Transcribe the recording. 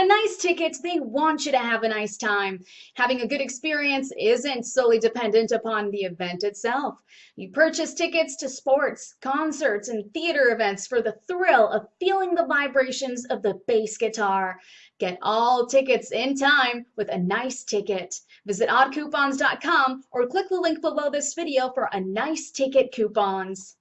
a nice ticket, they want you to have a nice time. Having a good experience isn't solely dependent upon the event itself. You purchase tickets to sports, concerts, and theater events for the thrill of feeling the vibrations of the bass guitar. Get all tickets in time with a nice ticket. Visit oddcoupons.com or click the link below this video for a nice ticket coupons.